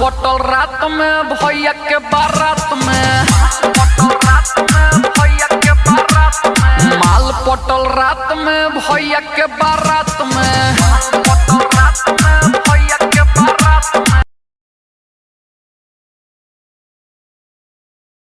पटल रात में, भैया के बारात में पटल रात में। भैया के बारात में माल पटल रात में, भैया के बारात में।